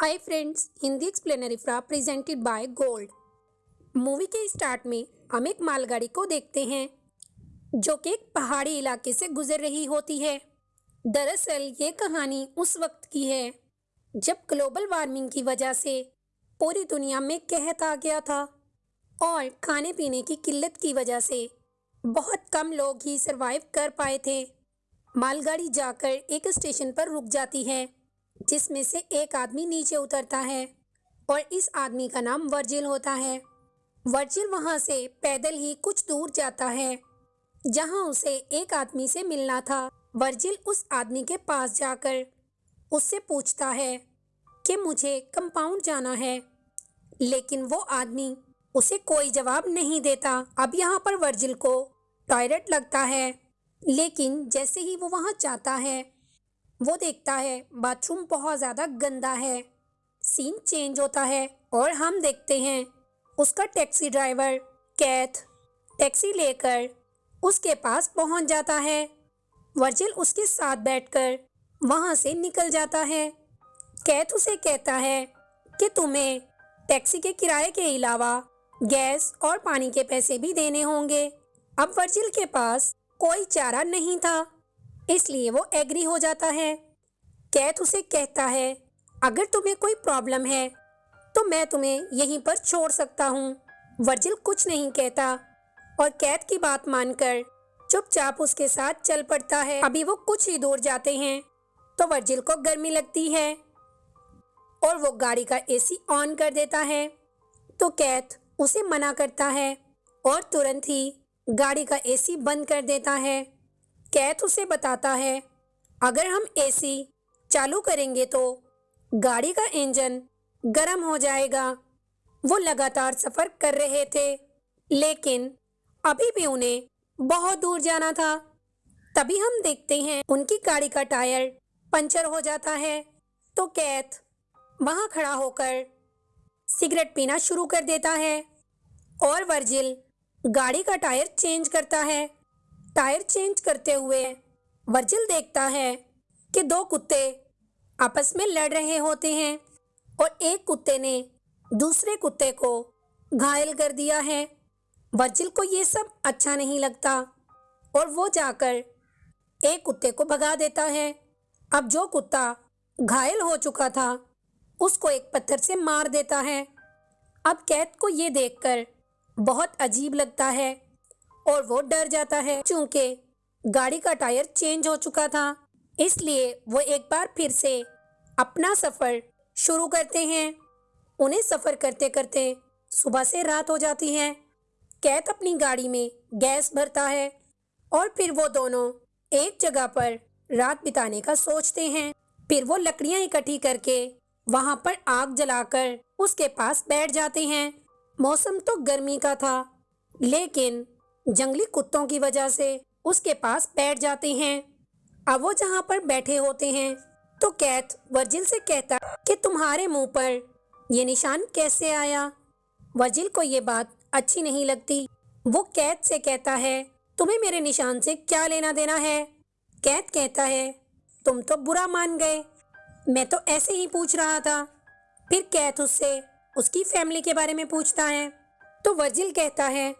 हाय friends Hindi explainer इफ्रा presented by gold movie के start में हम एक मालगाड़ी को देखते हैं, जो कि एक पहाड़ी इलाके से गुजर रही होती है। दरअसल ये कहानी उस वक्त की है, जब ग्लोबल वार्मिंग की वजह से पूरी दुनिया में कहत आ गया था और खाने पीने की किल्लत की वजह से बहुत कम लोग ही सरवाइव कर पाए थे। मालगाड़ी जाकर एक स्टेशन पर रुक जाती है। जिसमें से एक आदमी नीचे उतरता है और इस आदमी का नाम वर्जिल होता है। वर्जिल वहाँ से पैदल ही कुछ दूर जाता है, जहाँ उसे एक आदमी से मिलना था। वर्जिल उस आदमी के पास जाकर उससे पूछता है कि मुझे कंपाउंड जाना है, लेकिन वो आदमी उसे कोई जवाब नहीं देता। अब यहाँ पर वर्जिल को टॉयलेट लगता है, लेकिन जैसे ही वो वहाँ जाता है वो देखता है बाथरूम बहुत ज़्यादा गंदा है। सीन चेंज होता है और हम देखते हैं, उसका टैक्सी ड्राइवर कैथ टैक्सी लेकर उसके पास पहुँच जाता है। वर्जिल उसके साथ बैठकर वहाँ से निकल जाता है। कैथ उसे कहता है कि तुम्हें टैक्सी के किराए के अलावा गैस और पानी के पैसे भी देने होंगे। अब वर्जिल के पास कोई चारा नहीं था। इसलिए वो एग्री हो जाता है। कैथ उसे कहता है, अगर तुम्हें कोई प्रॉब्लम है तो मैं तुम्हें यहीं पर छोड़ सकता हूँ। वर्जिल कुछ नहीं कहता और कैथ की बात मानकर चुपचाप उसके साथ चल पड़ता है। अभी वो कुछ ही दूर जाते हैं तो वर्जिल को गर्मी लगती है और वो गाड़ी का एसी ऑन कर देता है। तो कैथ उसे मना करता है और तुरंत ही गाड़ी का एसी बंद कर देता है। कैथ उसे बताता है। अगर हम एसी चालू करेंगे तो गाड़ी का इंजन गर्म हो जाएगा। वो लगातार सफ़र कर रहे थे, लेकिन अभी भी उन्हें बहुत दूर जाना था। तभी हम देखते हैं उनकी गाड़ी का टायर पंचर हो जाता है तो कैथ वहाँ खड़ा होकर सिगरेट पीना शुरू कर देता है और वर्जिल गाड़ी का टायर चेंज करता है। टायर चेंज करते हुए वर्जिल देखता है कि दो कुत्ते आपस में लड़ रहे होते हैं और एक कुत्ते ने दूसरे कुत्ते को घायल कर दिया है। वर्जिल को ये सब अच्छा नहीं लगता और वो जाकर एक कुत्ते को भगा देता है। अब जो कुत्ता घायल हो चुका था, उसको एक पत्थर से मार देता है। अब कैद को ये देखकर बहुत अजीब लगता है और वो डर जाता है चूँकि गाड़ी का टायर चेंज हो चुका था। इसलिए वो एक बार फिर से अपना सफ़र शुरू करते हैं। उन्हें सफ़र करते करते सुबह से रात हो जाती है। कैत अपनी गाड़ी में गैस भरता है और फिर वो दोनों एक जगह पर रात बिताने का सोचते हैं। फिर वो लकड़ियाँ इकट्ठी करके वहाँ पर आग जलाकर उसके पास बैठ जाते हैं। मौसम तो गर्मी का था, लेकिन जंगली कुत्तों की वजह से उसके पास बैठ जाते हैं। अब वो जहाँ पर बैठे होते हैं तो कैथ वर्जिल से कहता कि तुम्हारे मुँह पर ये निशान कैसे आया? वर्जिल को ये बात अच्छी नहीं लगती। वो कैथ से कहता है, तुम्हें मेरे निशान से क्या लेना देना है? कैथ कहता है, तुम तो बुरा मान गए। मैं तो ऐसे ही पूछ रहा था। फिर कैथ उससे, उसकी फैमिली के बारे में पूछता है। तो वर्जिल कहता है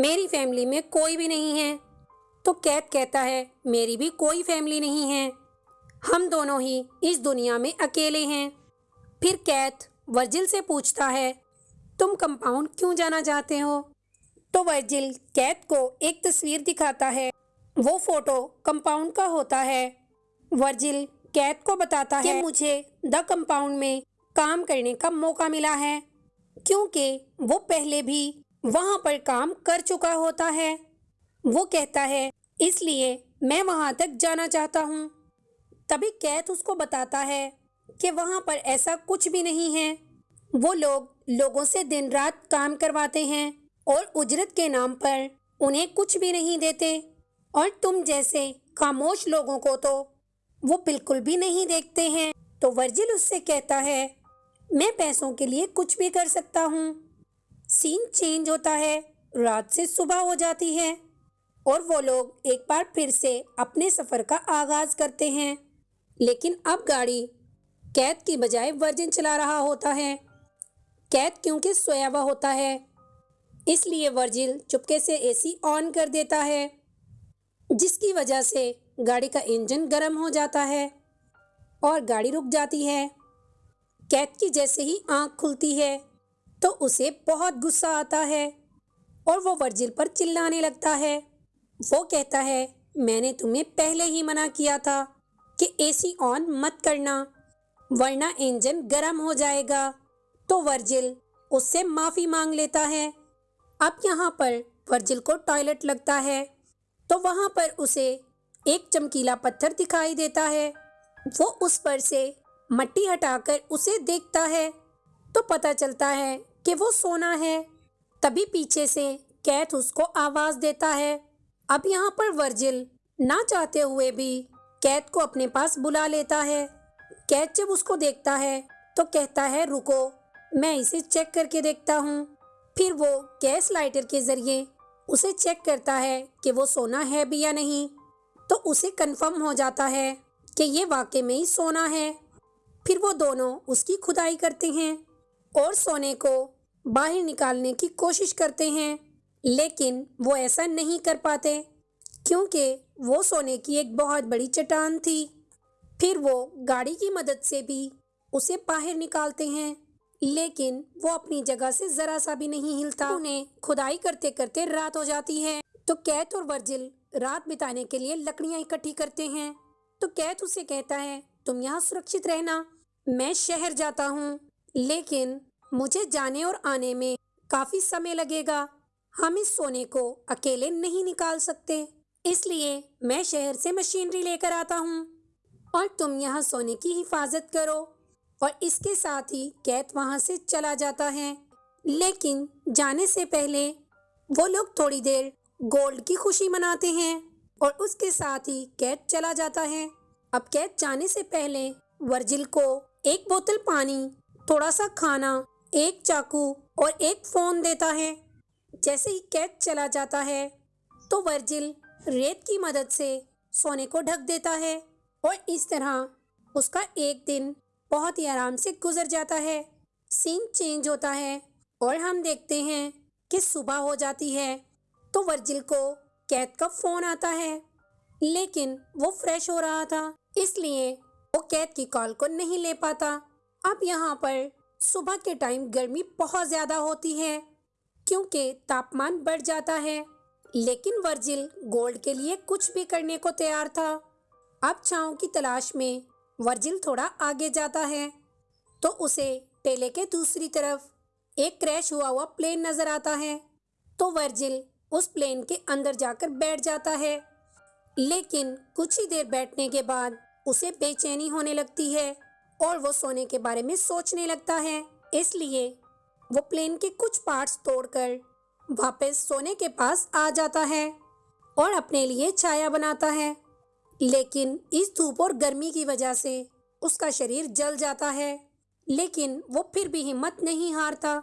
मेरी फैमिली में कोई भी नहीं है। तो कैद कहता है, मेरी भी कोई फैमिली नहीं है। हम दोनों ही इस दुनिया में अकेले हैं। फिर कैथ वर्जिल से पूछता है, तुम कंपाउंड क्यों जाना चाहते हो? तो वर्जिल कैथ को एक तस्वीर दिखाता है। वो फ़ोटो कंपाउंड का होता है। वर्जिल कैथ को बताता है कि मुझे द कंपाउंड में काम करने का मौका मिला है, क्योंकि वो पहले भी वहाँ पर काम कर चुका होता है। वो कहता है, इसलिए मैं वहाँ तक जाना चाहता हूँ। तभी कैथ उसको बताता है कि वहाँ पर ऐसा कुछ भी नहीं है। वो लोग लोगों से दिन रात काम करवाते हैं और उजरत के नाम पर उन्हें कुछ भी नहीं देते। और तुम जैसे खामोश लोगों को तो वो बिल्कुल भी नहीं देखते हैं। तो वर्जिल उससे कहता है, मैं पैसों के लिए कुछ भी कर सकता हूँ। सीन चेंज होता है, रात से सुबह हो जाती है और वो लोग एक बार फिर से अपने सफ़र का आगाज़ करते हैं। लेकिन अब गाड़ी कैद की बजाय वर्जिन चला रहा होता है। कैद क्योंकि सोया हुआ होता है, इसलिए वर्जिल चुपके से एसी ऑन कर देता है, जिसकी वजह से गाड़ी का इंजन गर्म हो जाता है और गाड़ी रुक जाती है। कैद की जैसे ही आँख खुलती है तो उसे बहुत गुस्सा आता है और वो वर्जिल पर चिल्लाने लगता है। वो कहता है, मैंने तुम्हें पहले ही मना किया था कि एसी ऑन मत करना, वरना इंजन गर्म हो जाएगा। तो वर्जिल उससे माफ़ी मांग लेता है। अब यहाँ पर वर्जिल को टॉयलेट लगता है तो वहाँ पर उसे एक चमकीला पत्थर दिखाई देता है। वो उस पर से मट्टी हटाकर उसे देखता है तो पता चलता है कि वो सोना है। तभी पीछे से कैथ उसको आवाज़ देता है। अब यहाँ पर वर्जिल ना चाहते हुए भी कैथ को अपने पास बुला लेता है। कैथ जब उसको देखता है तो कहता है, रुको, मैं इसे चेक करके देखता हूँ। फिर वो गैस लाइटर के ज़रिए उसे चेक करता है कि वो सोना है भी या नहीं। तो उसे कंफर्म हो जाता है कि ये वाकई में ही सोना है। फिर वो दोनों उसकी खुदाई करते हैं। और सोने को बाहर निकालने की कोशिश करते हैं। लेकिन वो ऐसा नहीं कर पाते, क्योंकि वो सोने की एक बहुत बड़ी चट्टान थी। फिर वो गाड़ी की मदद से भी उसे बाहर निकालते हैं, लेकिन वो अपनी जगह से जरा सा भी नहीं हिलता। उन्हें खुदाई करते करते रात हो जाती है। तो कैथ और वर्जिल रात बिताने के लिए लकड़ियाँ इकट्ठी करते हैं। तो कैथ उसे कहता है, तुम यहाँ सुरक्षित रहना, मैं शहर जाता हूँ। लेकिन मुझे जाने और आने में काफ़ी समय लगेगा। हम इस सोने को अकेले नहीं निकाल सकते। इसलिए मैं शहर से मशीनरी लेकर आता हूँ। और तुम यहाँ सोने की हिफाजत करो। और इसके साथ ही कैथ वहाँ से चला जाता है। लेकिन जाने से पहले वो लोग थोड़ी देर गोल्ड की खुशी मनाते हैं। और उसके साथ ही कैथ चला जाता है। अब कैथ जाने से पहले वर्जिल को एक बोतल पानी थोड़ा सा खाना, एक चाकू और एक फ़ोन देता है। जैसे ही कैथ चला जाता है तो वर्जिल रेत की मदद से सोने को ढक देता है और इस तरह उसका एक दिन बहुत ही आराम से गुजर जाता है। सीन चेंज होता है और हम देखते हैं कि सुबह हो जाती है तो वर्जिल को कैद का फ़ोन आता है। लेकिन वो फ्रेश हो रहा था, इसलिए वो कैद की कॉल को नहीं ले पाता। अब यहाँ पर सुबह के टाइम गर्मी बहुत ज़्यादा होती है, क्योंकि तापमान बढ़ जाता है। लेकिन वर्जिल गोल्ड के लिए कुछ भी करने को तैयार था। अब छाँव की तलाश में वर्जिल थोड़ा आगे जाता है तो उसे टेले के दूसरी तरफ़ एक क्रैश हुआ हुआ प्लेन नज़र आता है। तो वर्जिल उस प्लेन के अंदर जाकर बैठ जाता है। लेकिन कुछ ही देर बैठने के बाद उसे बेचैनी होने लगती है। और वो सोने के बारे में सोचने लगता है। इसलिए वो प्लेन के कुछ पार्ट्स तोड़कर वापस सोने के पास आ जाता है और अपने लिए छाया बनाता है। लेकिन इस धूप और गर्मी की वजह से उसका शरीर जल जाता है। लेकिन वो फिर भी हिम्मत नहीं हारता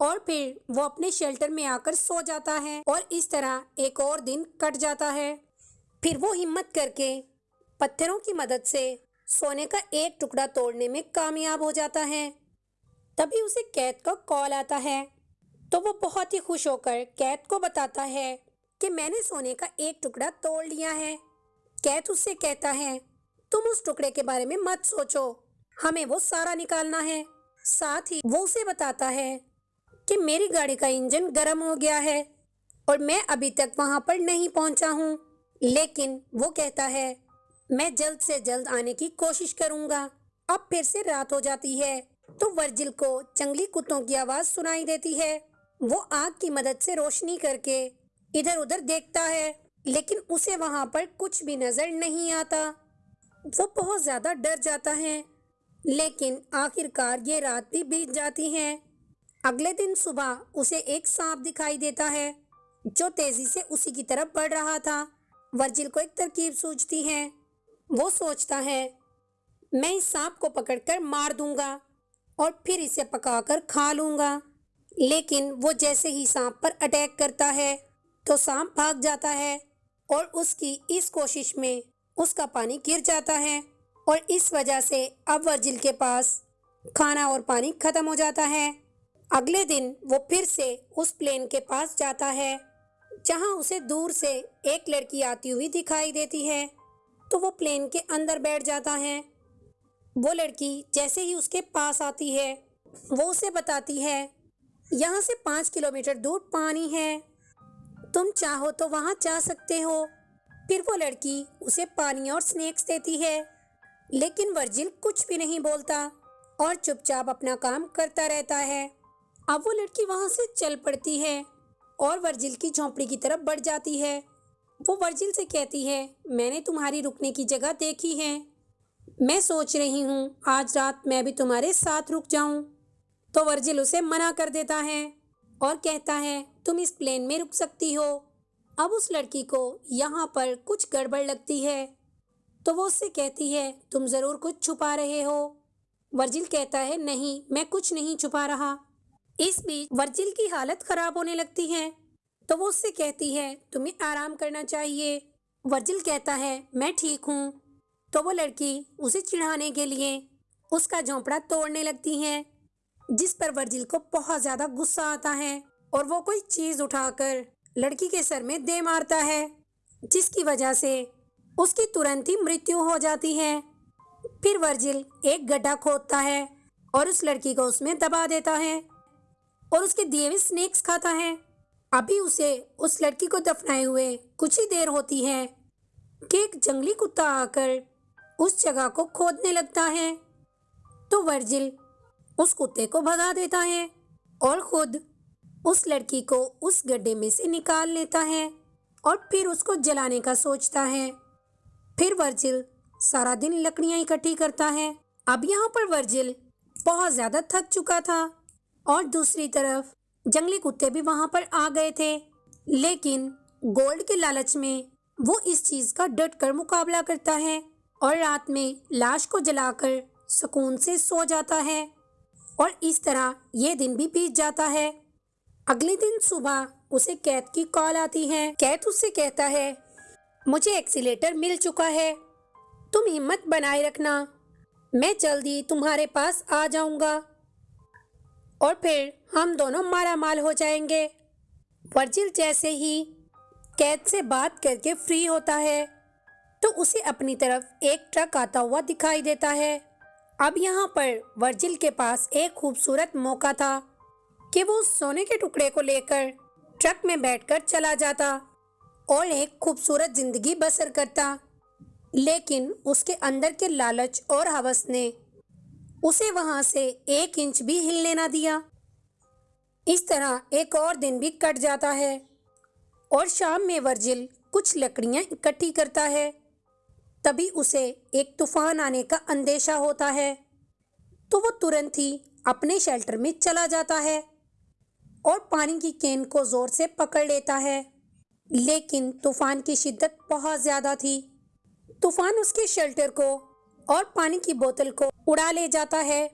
और फिर वो अपने शेल्टर में आकर सो जाता है और इस तरह एक और दिन कट जाता है। फिर वो हिम्मत करके पत्थरों की मदद से सोने का एक टुकड़ा तोड़ने में कामयाब हो जाता है। तभी उसे कैद का कॉल आता है। तो वो बहुत ही खुश होकर कैद को बताता है कि मैंने सोने का एक टुकड़ा तोड़ लिया है। कैद उससे कहता है, तुम उस टुकड़े के बारे में मत सोचो। हमें वो सारा निकालना है। साथ ही वो उसे बताता है कि मेरी गाड़ी का इंजन गर्म हो गया है और मैं अभी तक वहाँ पर नहीं पहुँचा हूँ। लेकिन वो कहता है मैं जल्द से जल्द आने की कोशिश करूँगा। अब फिर से रात हो जाती है तो वर्जिल को जंगली कुत्तों की आवाज़ सुनाई देती है। वो आग की मदद से रोशनी करके इधर उधर देखता है, लेकिन उसे वहाँ पर कुछ भी नज़र नहीं आता। वो बहुत ज़्यादा डर जाता है, लेकिन आखिरकार ये रात भी बीत जाती है। अगले दिन सुबह उसे एक सांप दिखाई देता है, जो तेज़ी से उसी की तरफ़ बढ़ रहा था। वर्जिल को एक तरकीब सूझती है। वो सोचता है, मैं इस सांप को पकड़कर मार दूँगा और फिर इसे पकाकर खा लूँगा। लेकिन वो जैसे ही सांप पर अटैक करता है तो सांप भाग जाता है और उसकी इस कोशिश में उसका पानी गिर जाता है और इस वजह से अब वर्जिल के पास खाना और पानी खत्म हो जाता है। अगले दिन वो फिर से उस प्लेन के पास जाता है, जहाँ उसे दूर से एक लड़की आती हुई दिखाई देती है। तो वो प्लेन के अंदर बैठ जाता है। वो लड़की जैसे ही उसके पास आती है, वो उसे बताती है, यहाँ से पाँच किलोमीटर दूर पानी है। तुम चाहो तो वहाँ जा सकते हो। फिर वो लड़की उसे पानी और स्नैक्स देती है, लेकिन वर्जिल कुछ भी नहीं बोलता और चुपचाप अपना काम करता रहता है। अब वो लड़की वहाँ से चल पड़ती है और वर्जिल की झोंपड़ी की तरफ़ बढ़ जाती है। वो वर्जिल से कहती है, मैंने तुम्हारी रुकने की जगह देखी है। मैं सोच रही हूँ, आज रात मैं भी तुम्हारे साथ रुक जाऊँ। तो वर्जिल उसे मना कर देता है और कहता है, तुम इस प्लेन में रुक सकती हो। अब उस लड़की को यहाँ पर कुछ गड़बड़ लगती है। तो वो उससे कहती है, तुम ज़रूर कुछ छुपा रहे हो। वर्जिल कहता है, नहीं, मैं कुछ नहीं छुपा रहा। इस बीच वर्जिल की हालत ख़राब होने लगती है। तो वो उससे कहती है, तुम्हें आराम करना चाहिए। वर्जिल कहता है, मैं ठीक हूँ। तो वो लड़की उसे चिढ़ाने के लिए उसका झोंपड़ा तोड़ने लगती है, जिस पर वर्जिल को बहुत ज़्यादा गुस्सा आता है और वो कोई चीज़ उठाकर लड़की के सर में दे मारता है, जिसकी वजह से उसकी तुरंत ही मृत्यु हो जाती है। फिर वर्जिल एक गड्ढा खोदता है और उस लड़की को उसमें दबा देता है और उसके दिए हुए स्नेक्स खाता है। अभी उसे उस लड़की को दफनाए हुए कुछ ही देर होती है कि एक जंगली कुत्ता आकर उस जगह को खोदने लगता है। तो वर्जिल उस कुत्ते को भगा देता है और खुद उस लड़की को उस गड्ढे में से निकाल लेता है और फिर उसको जलाने का सोचता है। फिर वर्जिल सारा दिन लकड़ियाँ इकट्ठी करता है। अब यहाँ पर वर्जिल बहुत ज़्यादा थक चुका था और दूसरी तरफ़ जंगली कुत्ते भी वहाँ पर आ गए थे। लेकिन गोल्ड के लालच में वो इस चीज़ का डट कर मुकाबला करता है और रात में लाश को जलाकर सुकून से सो जाता है और इस तरह ये दिन भी बीत जाता है। अगले दिन सुबह उसे कैद की कॉल आती है। कैद उससे कहता है, मुझे एक्सीटर मिल चुका है। तुम हिम्मत बनाए रखना। मैं जल्दी तुम्हारे पास आ जाऊँगा। और फिर हम दोनों मारा माल हो जाएँगे। वर्जिल जैसे ही कैद से बात करके फ्री होता है तो उसे अपनी तरफ़ एक ट्रक आता हुआ दिखाई देता है। अब यहाँ पर वर्जिल के पास एक खूबसूरत मौका था कि वो सोने के टुकड़े को लेकर ट्रक में बैठकर चला जाता और एक खूबसूरत ज़िंदगी बसर करता। लेकिन उसके अंदर के लालच और हवस ने उसे वहाँ से एक इंच भी हिलने ना दिया। इस तरह एक और दिन भी कट जाता है और शाम में वर्जिल कुछ लकड़ियाँ इकट्ठी करता है। तभी उसे एक तूफ़ान आने का अंदेशा होता है। तो वो तुरंत ही अपने शेल्टर में चला जाता है और पानी की केन को ज़ोर से पकड़ लेता है। लेकिन तूफ़ान की शिद्दत बहुत ज़्यादा थी। तूफ़ान उसके शेल्टर को और पानी की बोतल को उड़ा ले जाता है।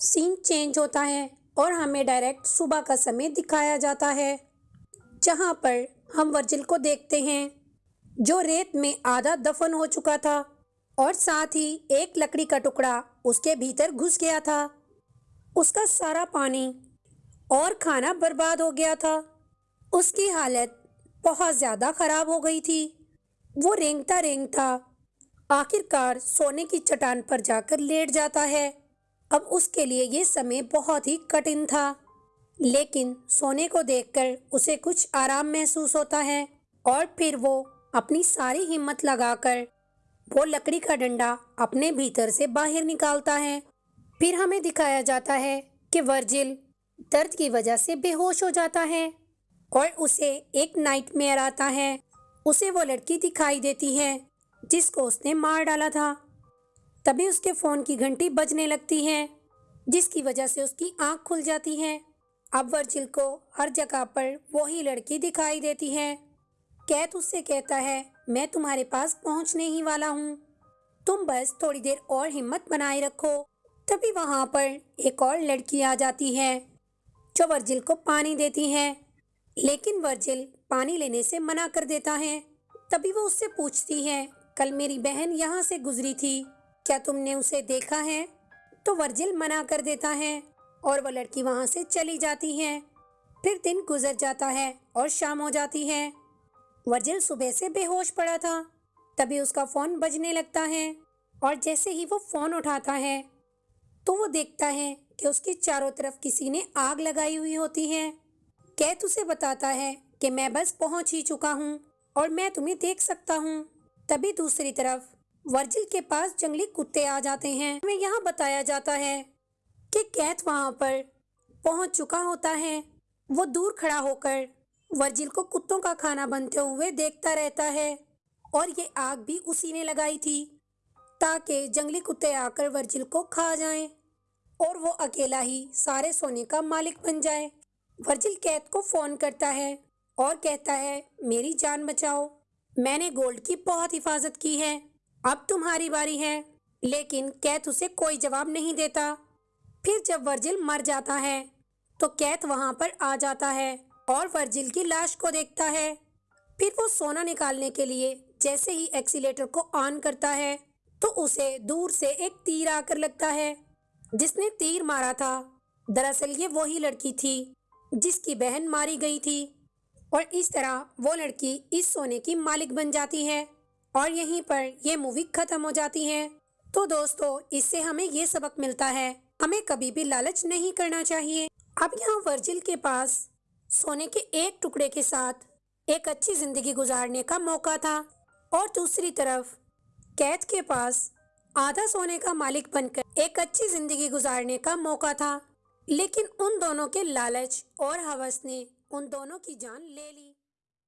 सीन चेंज होता है और हमें डायरेक्ट सुबह का समय दिखाया जाता है, जहाँ पर हम वर्जिल को देखते हैं, जो रेत में आधा दफन हो चुका था और साथ ही एक लकड़ी का टुकड़ा उसके भीतर घुस गया था। उसका सारा पानी और खाना बर्बाद हो गया था। उसकी हालत बहुत ज़्यादा ख़राब हो गई थी। वो रेंगता रेंगता आखिरकार सोने की चट्टान पर जाकर लेट जाता है। अब उसके लिए ये समय बहुत ही कठिन था। लेकिन सोने को देखकर उसे कुछ आराम महसूस होता है और फिर वो अपनी सारी हिम्मत लगाकर वो लकड़ी का डंडा अपने भीतर से बाहर निकालता है। फिर हमें दिखाया जाता है कि वर्जिल दर्द की वजह से बेहोश हो जाता है और उसे एक नाइटमेयर आता है। उसे वो लड़की दिखाई देती है। जिसको उसने मार डाला था। तभी उसके फ़ोन की घंटी बजने लगती है, जिसकी वजह से उसकी आँख खुल जाती है। अब वर्जिल को हर जगह पर वही लड़की दिखाई देती है। कैथ उससे कहता है, मैं तुम्हारे पास पहुँचने ही वाला हूँ। तुम बस थोड़ी देर और हिम्मत बनाए रखो, तभी वहाँ पर एक और लड़की आ जाती है, जो वर्जिल को पानी देती है। लेकिन वर्जिल पानी लेने से मना कर देता है। तभी वो उससे पूछती है कल मेरी बहन यहाँ से गुजरी थी। क्या तुमने उसे देखा है? तो वर्जिल मना कर देता है और वह लड़की वहाँ से चली जाती है। फिर दिन गुजर जाता है और शाम हो जाती है। वर्जिल सुबह से बेहोश पड़ा था। तभी उसका फ़ोन बजने लगता है और जैसे ही वो फ़ोन उठाता है तो वो देखता है कि उसके चारों तरफ़ किसी ने आग लगाई हुई होती है। कैथ उसे बताता है कि मैं बस पहुँच ही चुका हूँ और मैं तुम्हें देख सकता हूँ। तभी दूसरी तरफ़ वर्जिल के पास जंगली कुत्ते आ जाते हैं। हमें यहाँ बताया जाता है कि कैथ वहाँ पर पहुँच चुका होता है। वो दूर खड़ा होकर वर्जिल को कुत्तों का खाना बनते हुए देखता रहता है और ये आग भी उसी ने लगाई थी ताकि जंगली कुत्ते आकर वर्जिल को खा जाएँ और वो अकेला ही सारे सोने का मालिक बन जाए। वर्जिल कैथ को फ़ोन करता है और कहता है, मेरी जान बचाओ। मैंने गोल्ड की बहुत हिफाजत की है। अब तुम्हारी बारी है। लेकिन कैथ उसे कोई जवाब नहीं देता। फिर जब वर्जिल मर जाता है तो कैथ वहाँ पर आ जाता है और वर्जिल की लाश को देखता है। फिर वो सोना निकालने के लिए जैसे ही एक्सीटर को ऑन करता है तो उसे दूर से एक तीर आकर लगता है, जिसने तीर मारा था। दरअसल ये वही लड़की थी, जिसकी बहन मारी गई थी। और इस तरह वो लड़की इस सोने की मालिक बन जाती है और यहीं पर ये मूवी खत्म हो जाती है। तो दोस्तों, इससे हमें ये सबक मिलता है, हमें कभी भी लालच नहीं करना चाहिए। अब यहाँ वर्जिल के पास सोने के एक टुकड़े के साथ एक अच्छी ज़िंदगी गुजारने का मौका था और दूसरी तरफ़ कैद के पास आधा सोने का मालिक बनकर एक अच्छी ज़िंदगी गुजारने का मौका था। लेकिन उन दोनों के लालच और हवस ने उन दोनों की जान ले ली।